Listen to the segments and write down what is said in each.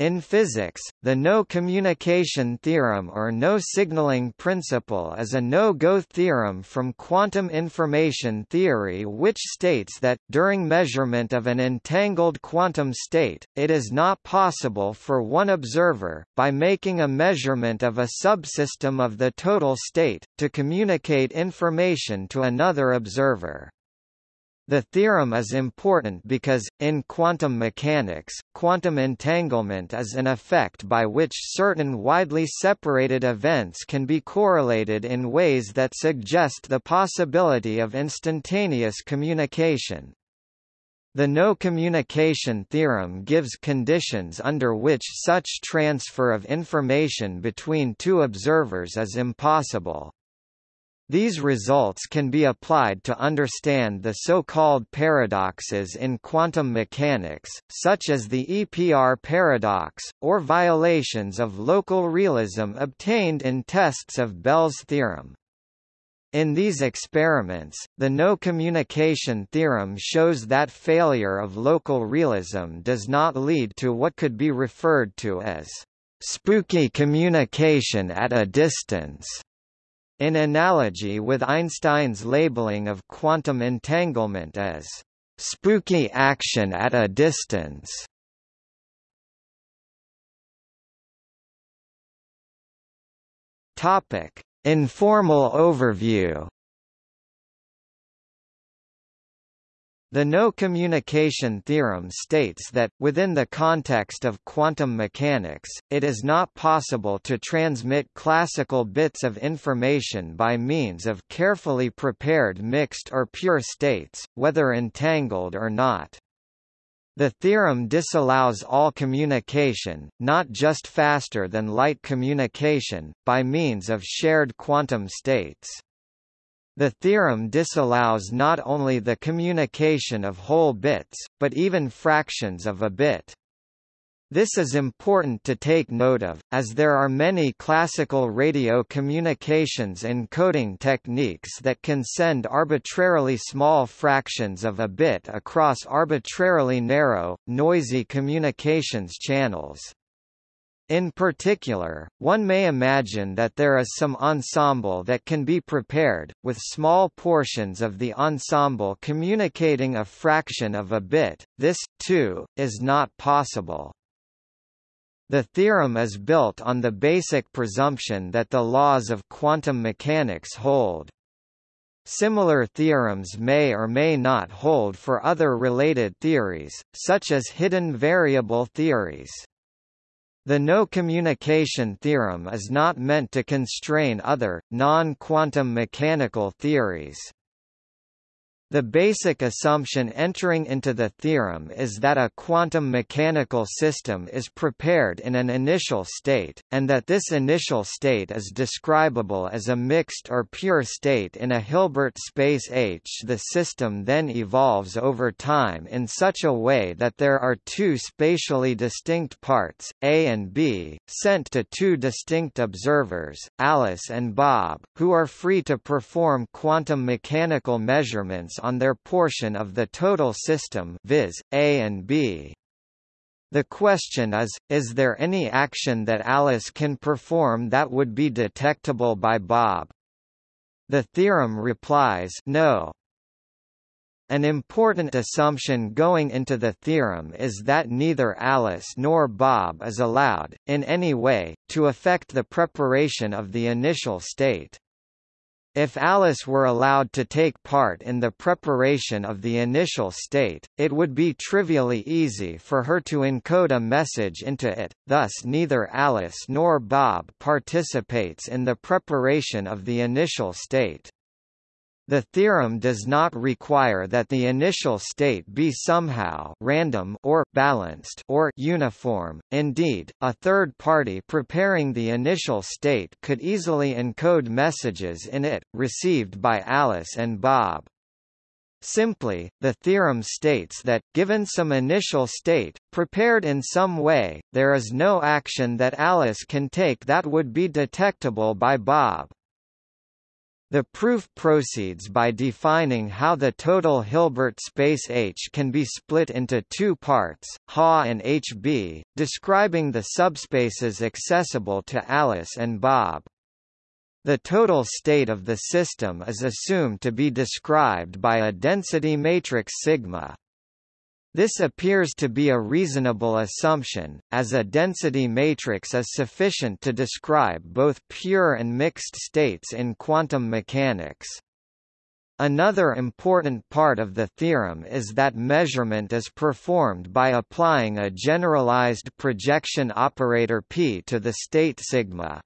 In physics, the no-communication theorem or no-signaling principle is a no-go theorem from quantum information theory which states that, during measurement of an entangled quantum state, it is not possible for one observer, by making a measurement of a subsystem of the total state, to communicate information to another observer. The theorem is important because, in quantum mechanics, quantum entanglement is an effect by which certain widely separated events can be correlated in ways that suggest the possibility of instantaneous communication. The no-communication theorem gives conditions under which such transfer of information between two observers is impossible. These results can be applied to understand the so-called paradoxes in quantum mechanics, such as the EPR paradox, or violations of local realism obtained in tests of Bell's theorem. In these experiments, the no-communication theorem shows that failure of local realism does not lead to what could be referred to as spooky communication at a distance. In analogy with Einstein's labeling of quantum entanglement as spooky action at a distance. Topic: Informal overview The no-communication theorem states that, within the context of quantum mechanics, it is not possible to transmit classical bits of information by means of carefully prepared mixed or pure states, whether entangled or not. The theorem disallows all communication, not just faster than light communication, by means of shared quantum states. The theorem disallows not only the communication of whole bits, but even fractions of a bit. This is important to take note of, as there are many classical radio communications encoding techniques that can send arbitrarily small fractions of a bit across arbitrarily narrow, noisy communications channels. In particular, one may imagine that there is some ensemble that can be prepared, with small portions of the ensemble communicating a fraction of a bit. This, too, is not possible. The theorem is built on the basic presumption that the laws of quantum mechanics hold. Similar theorems may or may not hold for other related theories, such as hidden variable theories. The no-communication theorem is not meant to constrain other, non-quantum mechanical theories. The basic assumption entering into the theorem is that a quantum mechanical system is prepared in an initial state, and that this initial state is describable as a mixed or pure state in a Hilbert space H. The system then evolves over time in such a way that there are two spatially distinct parts, A and B, sent to two distinct observers, Alice and Bob, who are free to perform quantum mechanical measurements on their portion of the total system viz., A and B. The question is, is there any action that Alice can perform that would be detectable by Bob? The theorem replies no. An important assumption going into the theorem is that neither Alice nor Bob is allowed, in any way, to affect the preparation of the initial state. If Alice were allowed to take part in the preparation of the initial state, it would be trivially easy for her to encode a message into it, thus neither Alice nor Bob participates in the preparation of the initial state. The theorem does not require that the initial state be somehow random or balanced or uniform. Indeed, a third party preparing the initial state could easily encode messages in it, received by Alice and Bob. Simply, the theorem states that, given some initial state, prepared in some way, there is no action that Alice can take that would be detectable by Bob. The proof proceeds by defining how the total Hilbert space H can be split into two parts, HA and HB, describing the subspaces accessible to Alice and Bob. The total state of the system is assumed to be described by a density matrix sigma. This appears to be a reasonable assumption, as a density matrix is sufficient to describe both pure and mixed states in quantum mechanics. Another important part of the theorem is that measurement is performed by applying a generalized projection operator p to the state sigma.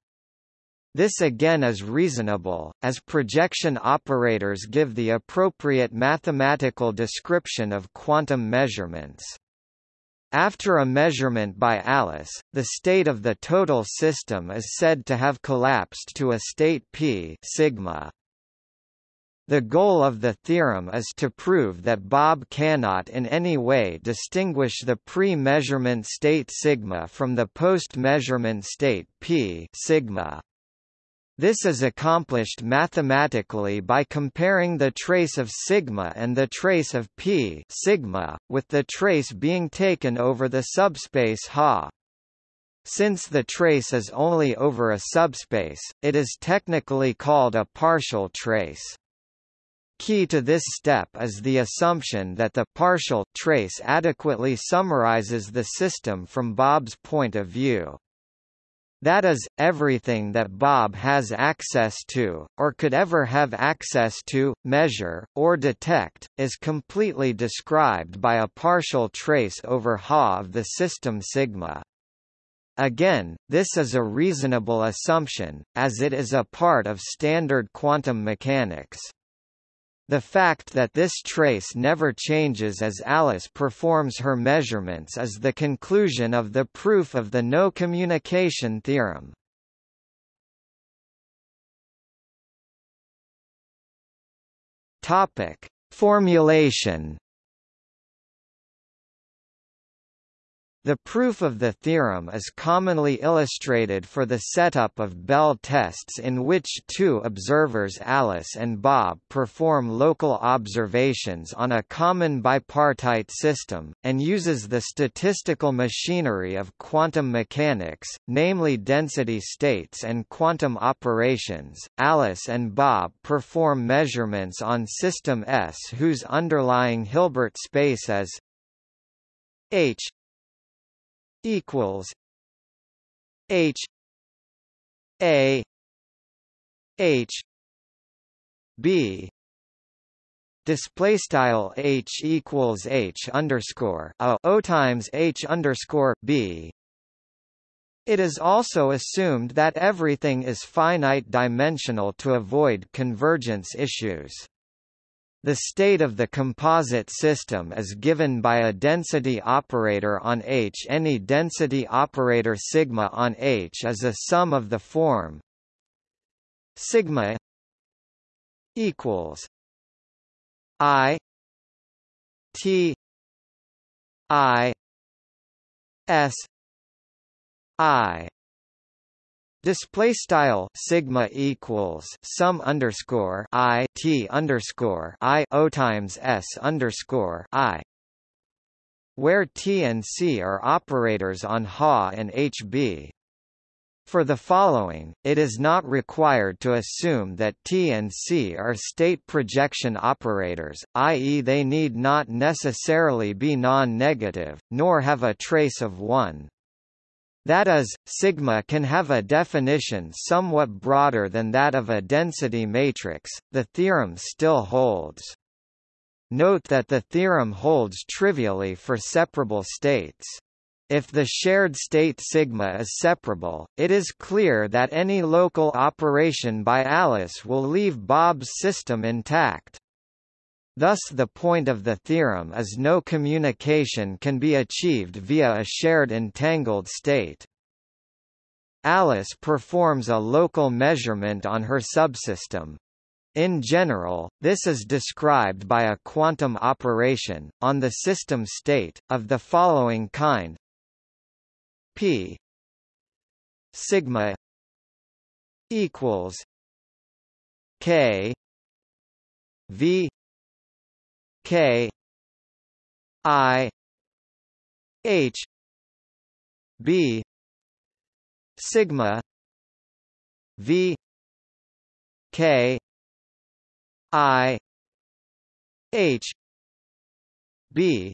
This again is reasonable, as projection operators give the appropriate mathematical description of quantum measurements. After a measurement by Alice, the state of the total system is said to have collapsed to a state p sigma. The goal of the theorem is to prove that Bob cannot in any way distinguish the pre-measurement state sigma from the post-measurement state p sigma. This is accomplished mathematically by comparing the trace of sigma and the trace of p sigma, with the trace being taken over the subspace Ha. Since the trace is only over a subspace, it is technically called a partial trace. Key to this step is the assumption that the partial trace adequately summarizes the system from Bob's point of view. That is, everything that Bob has access to, or could ever have access to, measure, or detect, is completely described by a partial trace over Ha of the system sigma. Again, this is a reasonable assumption, as it is a part of standard quantum mechanics. The fact that this trace never changes as Alice performs her measurements is the conclusion of the proof of the no-communication theorem. Topic: Formulation The proof of the theorem is commonly illustrated for the setup of Bell tests in which two observers Alice and Bob perform local observations on a common bipartite system, and uses the statistical machinery of quantum mechanics, namely density states and quantum operations. Alice and Bob perform measurements on system S whose underlying Hilbert space is H equals H A H B display style H equals H underscore a O times H underscore B it is also assumed that everything is finite dimensional to avoid convergence issues. The state of the composite system is given by a density operator on H. Any density operator sigma on H is a sum of the form sigma equals I T I S I Display style sigma equals sum underscore i t underscore i o times s underscore i, where t and c are operators on Ha and HB. For the following, it is not required to assume that T and C are state projection operators, i.e. they need not necessarily be non-negative, nor have a trace of one. That is, sigma can have a definition somewhat broader than that of a density matrix. The theorem still holds. Note that the theorem holds trivially for separable states. If the shared state sigma is separable, it is clear that any local operation by Alice will leave Bob's system intact. Thus the point of the theorem is no communication can be achieved via a shared entangled state. Alice performs a local measurement on her subsystem. In general, this is described by a quantum operation, on the system state, of the following kind p sigma equals K V K I H B sigma V K I H B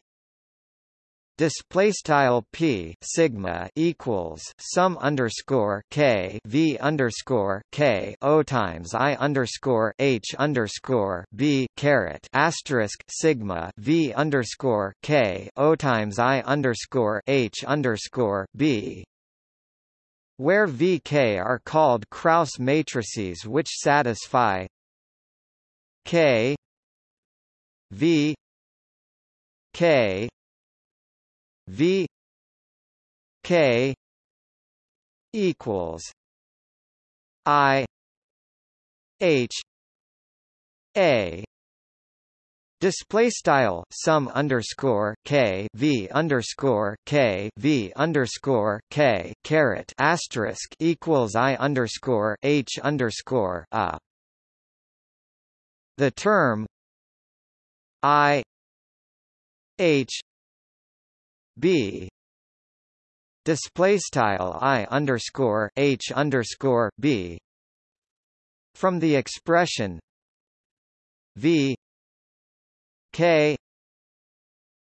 Display style p sigma equals sum underscore k v underscore k o times i underscore h underscore b caret asterisk sigma v underscore k o times i underscore h underscore b where vk are called Kraus matrices which satisfy k v k V K equals I H A Display style sum underscore k v underscore k v underscore k caret asterisk equals i underscore h underscore a. The term i h b. Display style i underscore h underscore b. From the expression v. K.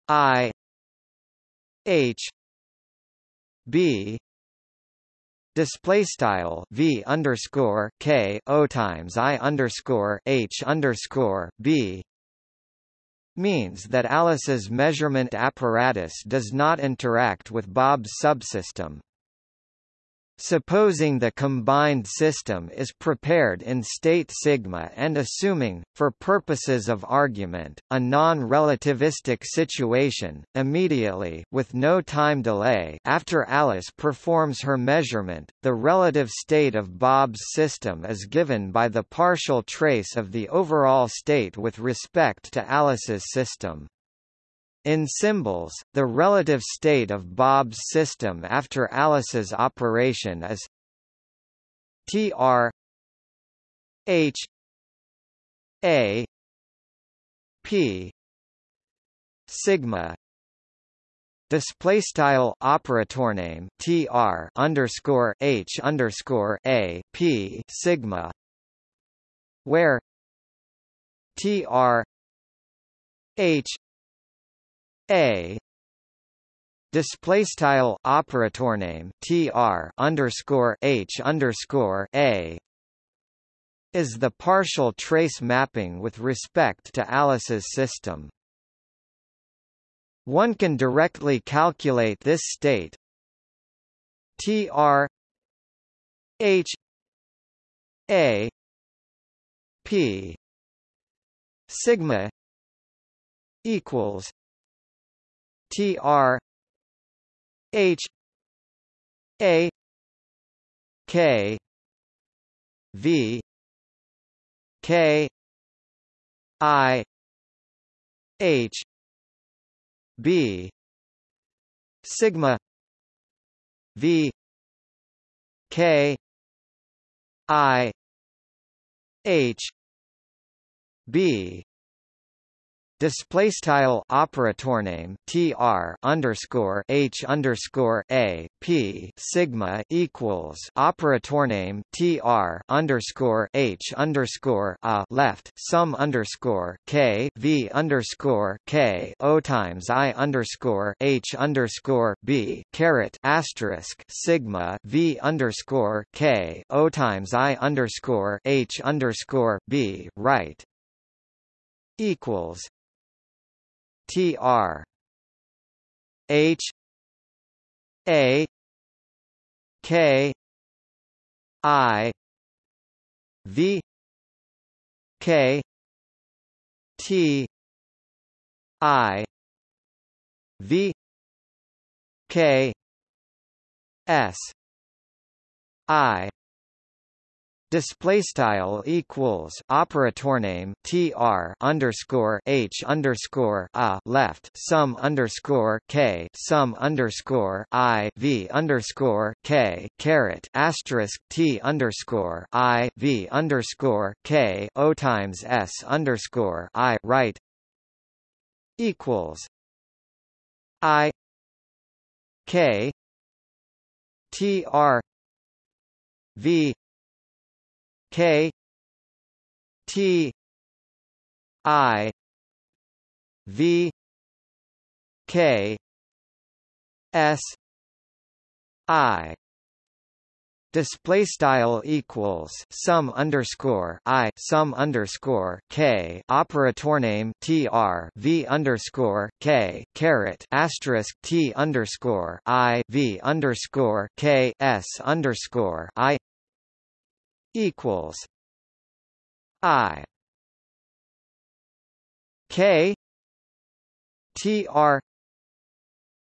I. H. B. Display style v underscore k o times i underscore h underscore b means that Alice's measurement apparatus does not interact with Bob's subsystem. Supposing the combined system is prepared in state sigma and assuming, for purposes of argument, a non-relativistic situation, immediately with no time delay after Alice performs her measurement, the relative state of Bob's system is given by the partial trace of the overall state with respect to Alice's system. In symbols, the relative state of Bob's system after Alice's operation is Tr H A P sigma display style operator name tr underscore h underscore a p sigma where tr h a. Display style operator name tr underscore h underscore a. Is the partial trace mapping with respect to Alice's system. One can directly calculate this state. Tr h. A. P. Sigma. Equals T R H A K V K I H B sigma V K I H B display style operator name tr underscore h underscore a p sigma equals operator name tr underscore h underscore a left sum underscore k v underscore k o times i underscore h underscore b caret asterisk sigma v underscore k o times i underscore h underscore b right equals T R H A K I V K T I V K S I display style equals operator name tr underscore h underscore a left sum underscore k sum underscore i v underscore k caret asterisk t underscore i v underscore k o times s underscore i right equals i k t r v K T I V K S I. Display style equals sum underscore i sum underscore k operator name tr v underscore k caret asterisk t underscore i v underscore k s underscore i equals I K T R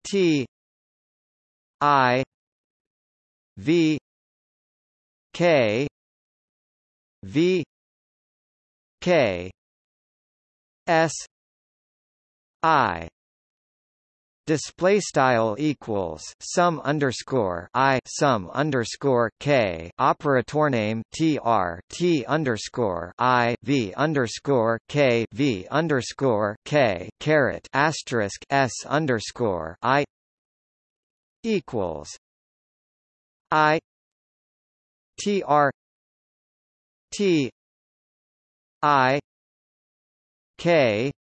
T I V K V K S I display style equals sum underscore i sum underscore k operator name tr t underscore i v underscore k v underscore k caret asterisk s underscore i equals i tr t i k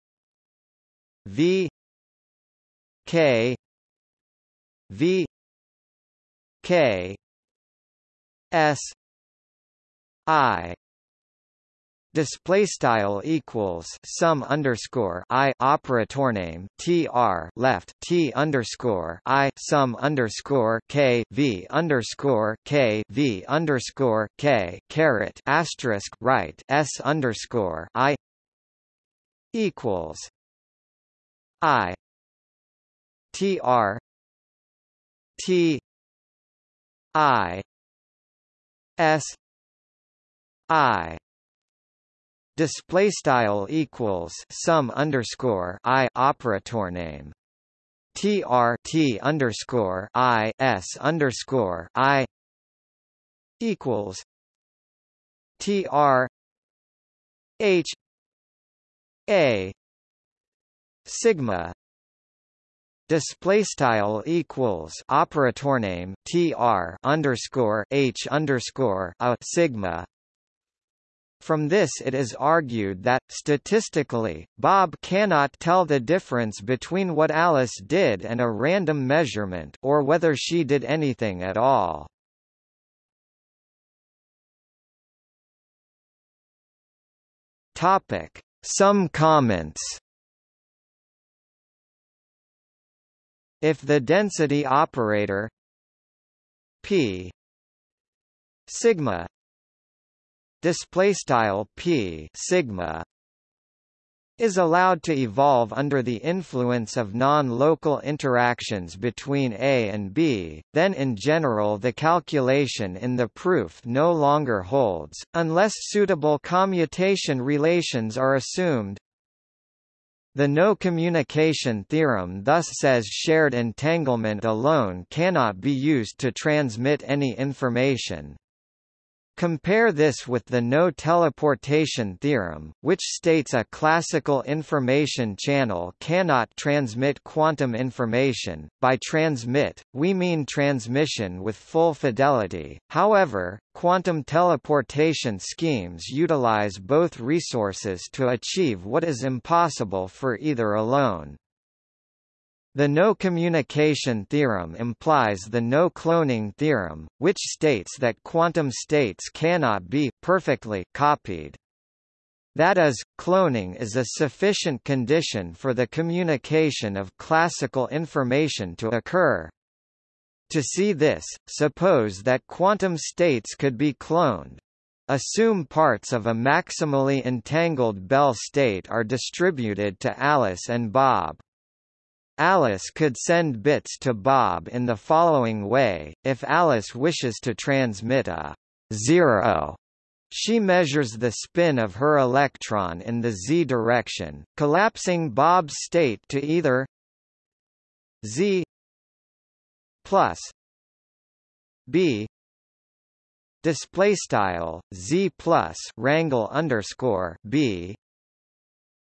v K V K S I. Display style equals sum underscore i operator name tr left t underscore i sum underscore k v underscore k v underscore k caret asterisk right s underscore i equals i T R T I S I. Display style equals sum underscore I operator name. Tr t underscore I S underscore I equals tr H A sigma display style equals operator name tr underscore h underscore a sigma from this it is argued that, statistically, Bob cannot tell the difference between what Alice did and a random measurement or whether she did anything at all. Topic. Some comments If the density operator p sigma display style p sigma is allowed to evolve under the influence of non-local interactions between A and B, then in general the calculation in the proof no longer holds, unless suitable commutation relations are assumed. The no-communication theorem thus says shared entanglement alone cannot be used to transmit any information. Compare this with the no-teleportation theorem, which states a classical information channel cannot transmit quantum information. By transmit, we mean transmission with full fidelity, however, quantum teleportation schemes utilize both resources to achieve what is impossible for either alone. The no-communication theorem implies the no-cloning theorem, which states that quantum states cannot be perfectly copied. That is, cloning is a sufficient condition for the communication of classical information to occur. To see this, suppose that quantum states could be cloned. Assume parts of a maximally entangled Bell state are distributed to Alice and Bob. Alice could send bits to Bob in the following way, if Alice wishes to transmit a zero She measures the spin of her electron in the z direction, collapsing Bob's state to either z plus b display style z plus rangle underscore b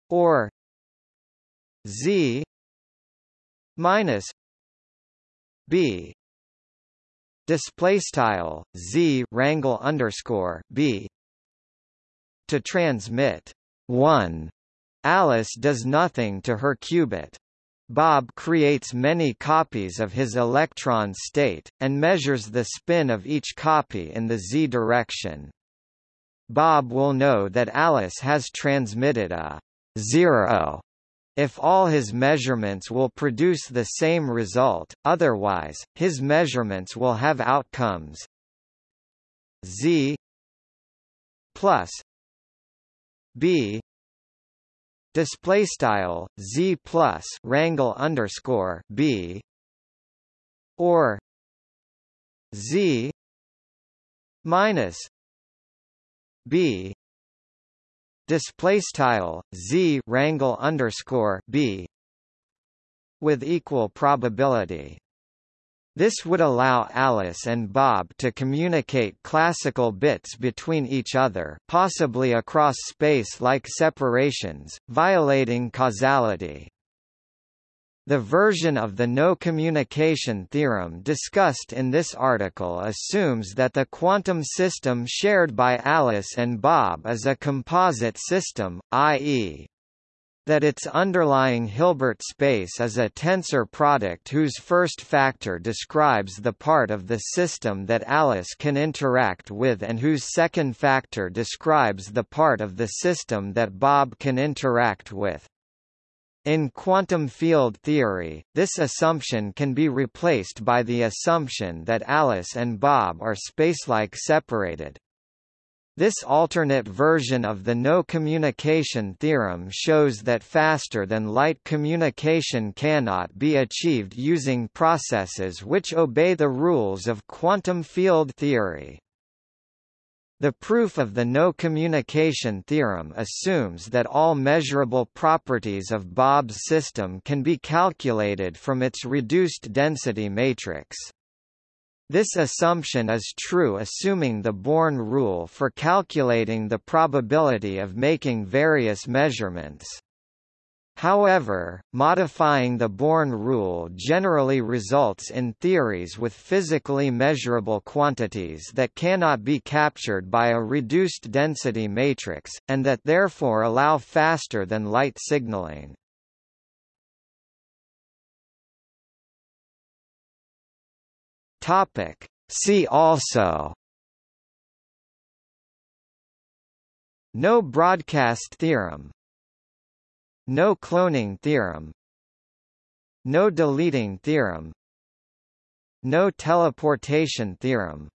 or z minus b. Display style z rangle underscore b. To transmit. 1 alice does nothing to her qubit. Bob creates many copies of his electron state, and measures the spin of each copy in the z direction. Bob will know that Alice has transmitted a zero if all his measurements will produce the same result, otherwise, his measurements will have outcomes. Z plus b display style z plus rangle underscore b or z minus b display style z rangle underscore b with equal probability this would allow Alice and Bob to communicate classical bits between each other possibly across space-like separations, violating causality. The version of the no-communication theorem discussed in this article assumes that the quantum system shared by Alice and Bob is a composite system, i.e that its underlying Hilbert space is a tensor product whose first factor describes the part of the system that Alice can interact with and whose second factor describes the part of the system that Bob can interact with. In quantum field theory, this assumption can be replaced by the assumption that Alice and Bob are spacelike separated. This alternate version of the no-communication theorem shows that faster-than-light communication cannot be achieved using processes which obey the rules of quantum field theory. The proof of the no-communication theorem assumes that all measurable properties of Bob's system can be calculated from its reduced density matrix. This assumption is true assuming the Born rule for calculating the probability of making various measurements. However, modifying the Born rule generally results in theories with physically measurable quantities that cannot be captured by a reduced density matrix, and that therefore allow faster than light signaling. See also No broadcast theorem No cloning theorem. No deleting theorem. No teleportation theorem